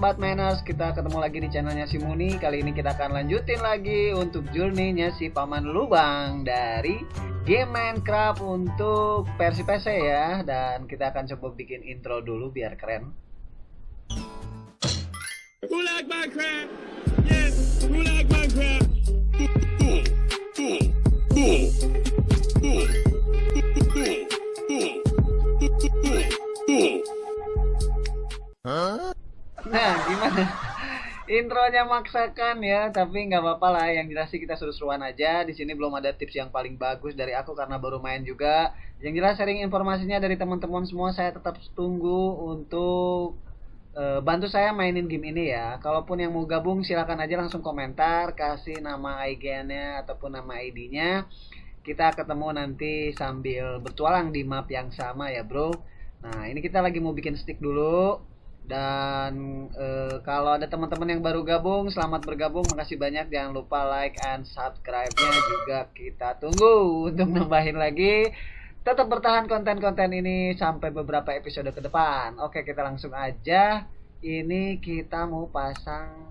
Sobat Manners, kita ketemu lagi di channelnya si Muni Kali ini kita akan lanjutin lagi untuk journey-nya si Paman Lubang Dari game Minecraft untuk versi PC ya Dan kita akan coba bikin intro dulu biar keren Who like Minecraft? Yes, who like Minecraft? Nah gimana? Intronya maksakan ya, tapi nggak apa-apa lah. Yang jelas sih kita seru-seruan aja. Di sini belum ada tips yang paling bagus dari aku karena baru main juga. Yang jelas sharing informasinya dari teman-teman semua saya tetap tunggu untuk uh, bantu saya mainin game ini ya. Kalaupun yang mau gabung silakan aja langsung komentar, kasih nama IG-nya ataupun nama ID-nya. Kita ketemu nanti sambil bertualang di map yang sama ya, Bro. Nah, ini kita lagi mau bikin stick dulu dan e, kalau ada teman-teman yang baru gabung, selamat bergabung. Makasih banyak. Jangan lupa like and subscribe-nya juga kita tunggu untuk nambahin lagi. Tetap bertahan konten-konten ini sampai beberapa episode ke depan. Oke, kita langsung aja. Ini kita mau pasang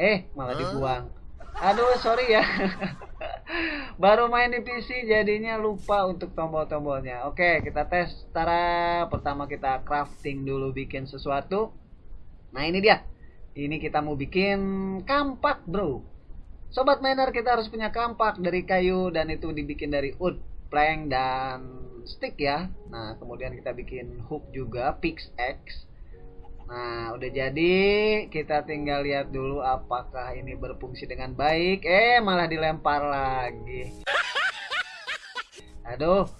Eh, malah dibuang. Aduh, sorry ya. Baru main di PC jadinya lupa untuk tombol-tombolnya. Oke, kita tes. Tara, pertama kita crafting dulu bikin sesuatu. Nah, ini dia. Ini kita mau bikin kampak, Bro. Sobat miner, kita harus punya kampak dari kayu dan itu dibikin dari wood, plank dan stick ya. Nah, kemudian kita bikin hook juga, pickaxe Nah, udah jadi. Kita tinggal lihat dulu apakah ini berfungsi dengan baik. Eh, malah dilempar lagi. Aduh.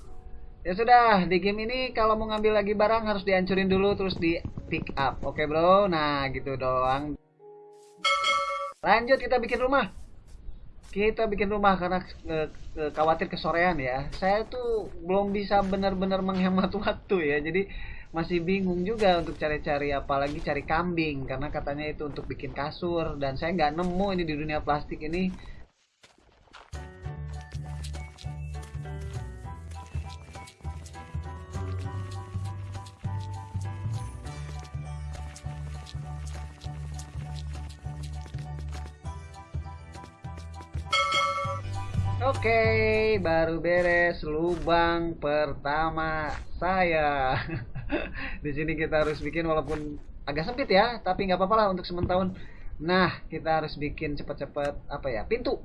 Ya sudah, di game ini kalau mau ngambil lagi barang harus dihancurin dulu terus di pick up. Oke, Bro. Nah, gitu doang. Lanjut kita bikin rumah. Kita bikin rumah karena e, e, khawatir kesorean ya. Saya tuh belum bisa benar-benar menghemat waktu ya. Jadi masih bingung juga untuk cari-cari apalagi cari kambing karena katanya itu untuk bikin kasur dan saya nggak nemu ini di dunia plastik ini Oke, baru beres lubang pertama saya. di sini kita harus bikin walaupun agak sempit ya tapi nggak apa-apa lah untuk sementahun. Nah kita harus bikin cepat-cepat apa ya pintu.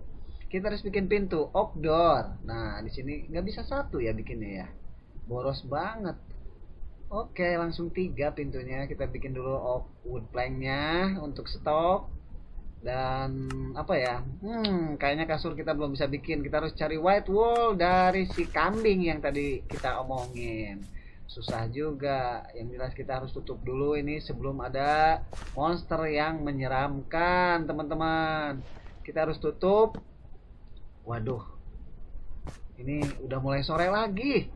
Kita harus bikin pintu outdoor. Nah di sini nggak bisa satu ya bikinnya ya. Boros banget. Oke langsung tiga pintunya. Kita bikin dulu oak wood planknya untuk stok. Dan apa ya hmm kayaknya kasur kita belum bisa bikin. Kita harus cari white wall dari si kambing yang tadi kita omongin susah juga. Yang jelas kita harus tutup dulu ini sebelum ada monster yang menyeramkan teman-teman. Kita harus tutup. Waduh. Ini udah mulai sore lagi.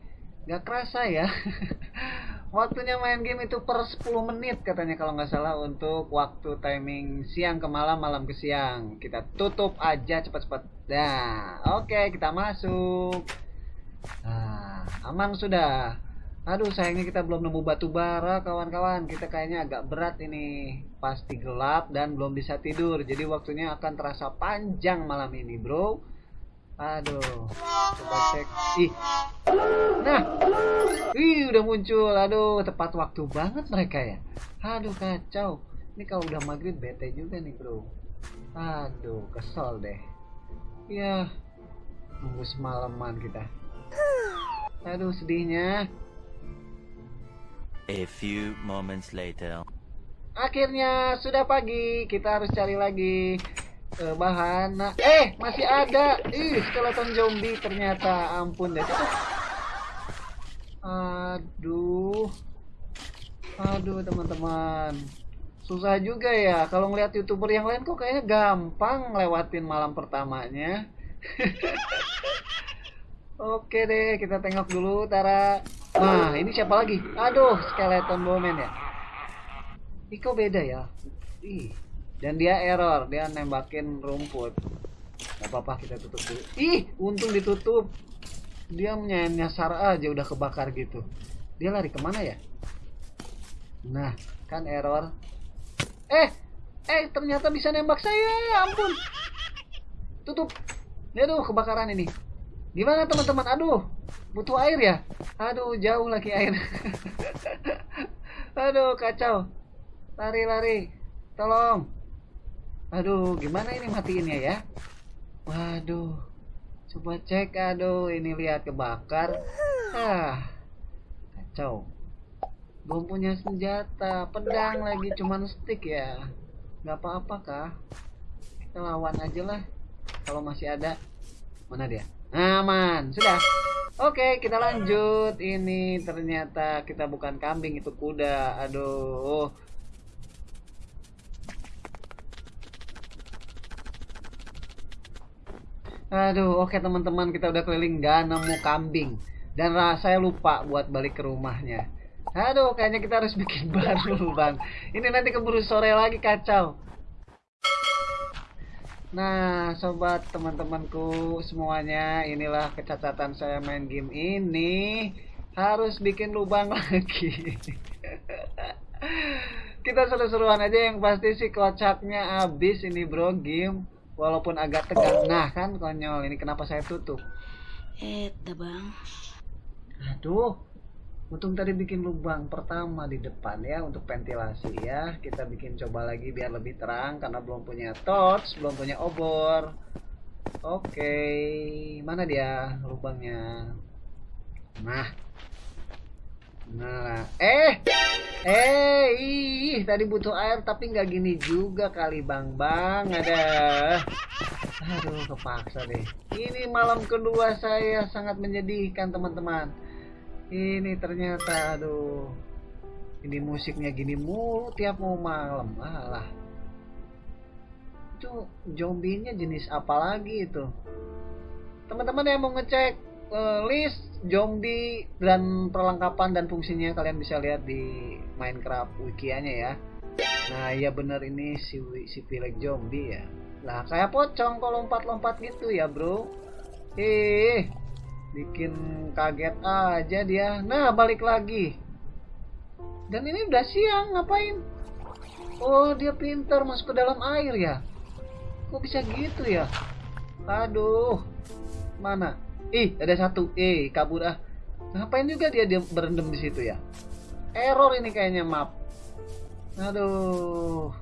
Nggak kerasa ya. Waktunya main game itu per 10 menit katanya kalau nggak salah untuk waktu timing siang ke malam malam ke siang. Kita tutup aja cepat-cepat. Nah oke kita masuk. Nah aman sudah Aduh sayangnya kita belum nemu batu bara kawan-kawan. Kita kayaknya agak berat ini. Pasti gelap dan belum bisa tidur. Jadi waktunya akan terasa panjang malam ini bro. Aduh Coba cek. Ih. Nah. Ih udah muncul. Aduh tepat waktu banget mereka ya. Aduh kacau. Ini kalau udah maghrib bete juga nih bro. Aduh kesel deh. Ya Nunggu semalaman kita. Aduh sedihnya A few moments later. Akhirnya sudah pagi, kita harus cari lagi uh, bahan. Nah, eh masih ada. Ih, skeleton zombie ternyata. Ampun deh. Aduh. Aduh, teman-teman. Susah juga ya kalau ngeliat YouTuber yang lain kok kayaknya gampang lewatin malam pertamanya. Oke deh, kita tengok dulu Tara. Nah, ini siapa lagi? Aduh, skeleton bowman ya. Iko beda ya. Ih. Dan dia error, dia nembakin rumput. Gak apa-apa kita tutup dulu. Ih, untung ditutup. Dia nyasar aja udah kebakar gitu. Dia lari ke mana ya? Nah, kan error eh eh ternyata bisa nembak saya ampun tutup aduh kebakaran ini gimana teman-teman aduh butuh air ya? Aduh jauh lagi air. Aduh kacau. Lari lari. Tolong. Aduh gimana ini matiinnya ya? Waduh. Coba cek aduh ini lihat kebakar. Ah kacau. Belum punya senjata. Pedang lagi cuman stick ya. Nggak apa-apa kah kita lawan aja lah. Kalau masih ada. Mana dia? Aman. Sudah oke kita lanjut ini ternyata kita bukan kambing itu kuda aduh Aduh, oke teman-teman, kita udah keliling nggak nemu kambing. Dan saya lupa buat balik ke rumahnya. Aduh, kayaknya kita harus bikin baru, Bang. Ini nanti keburu sore lagi kacau. Nah, sobat teman-temanku semuanya, inilah kecacatan saya main game ini. Harus bikin lubang lagi. kita seru-seruan aja yang pasti sih kocaknya habis ini bro game walaupun agak tegang nah kan konyol ini kenapa saya tutup Eh, bang. aduh untung tadi bikin lubang pertama di depan ya untuk ventilasi ya. Kita bikin coba lagi biar lebih terang karena belum punya torch belum punya obor. Oke mana dia lubangnya? Nah. Nah eh eh ih tadi butuh air tapi nggak gini juga kali bang. Bang ada. Aduh kepaksa deh. Ini malam kedua saya sangat menyedihkan teman-teman ini ternyata aduh. Ini musiknya gini mulu tiap mau malam alah itu zombinya jenis apa lagi itu? Teman-teman yang mau ngecek uh, list zombie dan perlengkapan dan fungsinya kalian bisa lihat di Minecraft wikianya ya. Nah iya bener ini si si pilek zombie ya. Lah kayak pocong kalau lompat-lompat gitu ya bro. Eh bikin kaget aja dia. Nah balik lagi. Dan ini udah siang ngapain? Oh dia pintar masuk ke dalam air ya? Kok bisa gitu ya? Aduh mana? Ih ada satu. Eh kabur ah. Ngapain juga dia dia berendam di situ ya? Error ini kayaknya map aduh.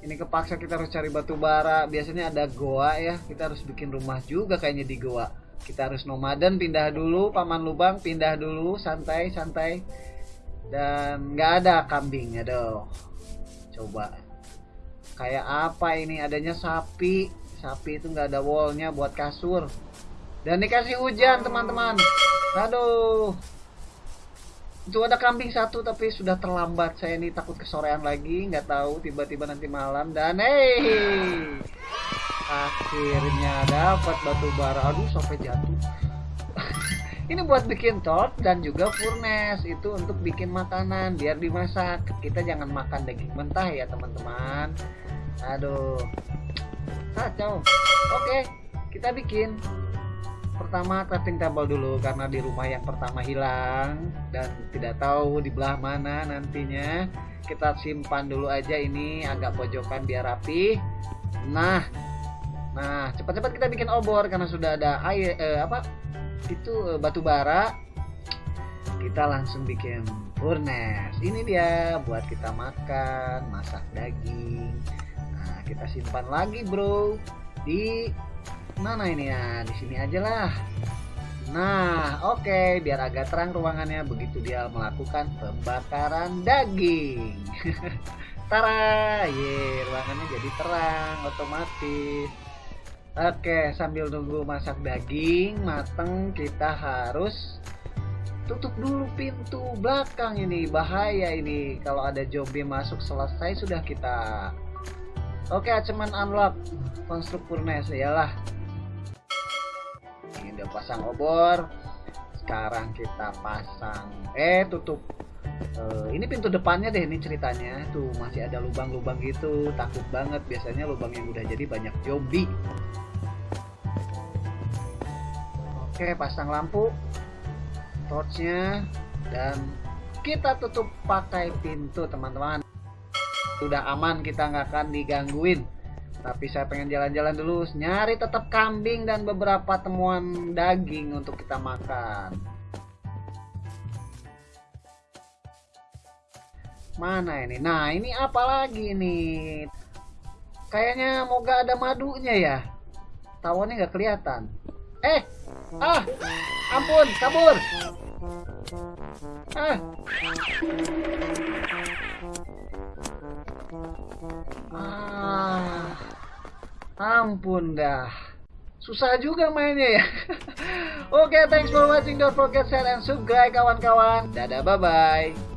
Ini kepaksa kita harus cari batu bara. Biasanya ada goa ya. Kita harus bikin rumah juga kayaknya di goa kita harus nomaden pindah dulu paman lubang pindah dulu santai santai. Dan nggak ada kambing aduh coba. Kayak apa ini? Adanya sapi. Sapi itu nggak ada wallnya buat kasur. Dan dikasih hujan teman-teman. Aduh. Itu ada kambing satu tapi sudah terlambat. Saya ini takut kesorean lagi. Nggak tahu tiba-tiba nanti malam. Dan hey akhirnya dapat batu bara. Aduh sampai jatuh. Ini buat bikin torch dan juga furnace. Itu untuk bikin makanan biar dimasak. Kita jangan makan daging mentah ya teman-teman. Aduh. Kacau. Oke kita bikin. Pertama crafting table dulu karena di rumah yang pertama hilang. Dan tidak tahu di belah mana nantinya. Kita simpan dulu aja ini agak pojokan biar rapi. Nah nah cepat-cepat kita bikin obor karena sudah ada air eh, apa? Itu eh, batu bara. Kita langsung bikin furnace. Ini dia buat kita makan masak daging. Nah kita simpan lagi bro. Di mana ini ya? Di sini aja lah. Nah oke. Okay. biar agak terang ruangannya begitu dia melakukan pembakaran daging. Tara, ye, ruangannya jadi terang otomatis. Oke, sambil nunggu masak daging mateng, kita harus tutup dulu pintu belakang ini. Bahaya ini. Kalau ada zombie masuk selesai sudah kita. Oke, cuman unlock. Konstruk furnace yalah ini udah pasang obor. Sekarang kita pasang eh tutup. Uh, ini pintu depannya deh ini ceritanya. Tuh masih ada lubang-lubang gitu. Takut banget. Biasanya lubang yang udah jadi banyak zombie oke pasang lampu torchnya dan kita tutup pakai pintu teman-teman Udah aman, kita nggak akan digangguin. Tapi saya pengen jalan-jalan dulu, nyari tetap kambing dan beberapa temuan daging untuk kita makan. Mana ini? Nah, ini apa lagi nih? Kayaknya moga ada madunya ya. Tawonnya nggak kelihatan. Eh, ah, ampun, kabur. Ah. Ah. Ampun dah. Susah juga mainnya ya. Oke, thanks for watching. Don't forget share and subscribe kawan-kawan. Dadah, bye-bye.